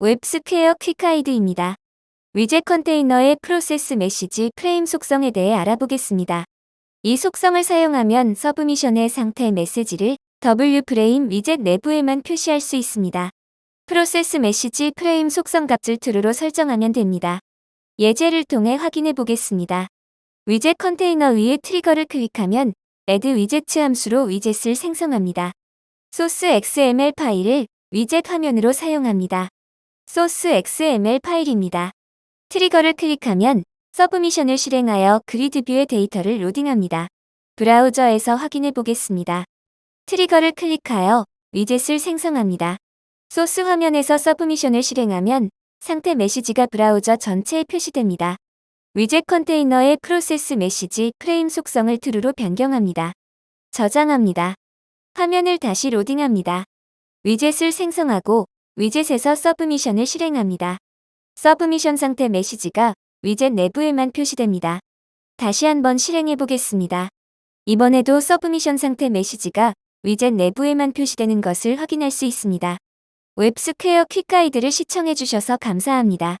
WebSquare quick guide입니다. widget container의 process message frame 속성에 대해 알아보겠습니다. 이 속성을 사용하면 submission의 상태 메시지를 W frame widget 내부에만 표시할 수 있습니다. process message frame 속성 값을 true로 설정하면 됩니다. 예제를 통해 확인해 보겠습니다. widget container 위에 trigger를 클릭하면 add 위젯 함수로 위젯을 생성합니다. 소스 XML 파일을 위젯 화면으로 사용합니다. 소스 XML 파일입니다. trigger를 클릭하면 submission을 실행하여 grid view의 데이터를 로딩합니다. 브라우저에서 확인해 보겠습니다. trigger를 클릭하여 widget을 생성합니다. 소스 화면에서 submission을 실행하면 상태 메시지가 브라우저 전체에 표시됩니다. widget container의 process message frame 속성을 true로 변경합니다. 저장합니다. 화면을 다시 로딩합니다. widget을 생성하고 widget에서 submission을 실행합니다. submission 상태 메시지가 위젯 내부에만 표시됩니다. 다시 한번 실행해 보겠습니다. 이번에도 submission 상태 메시지가 위젯 내부에만 표시되는 것을 확인할 수 있습니다. WebSquare quick guide를 시청해 주셔서 감사합니다.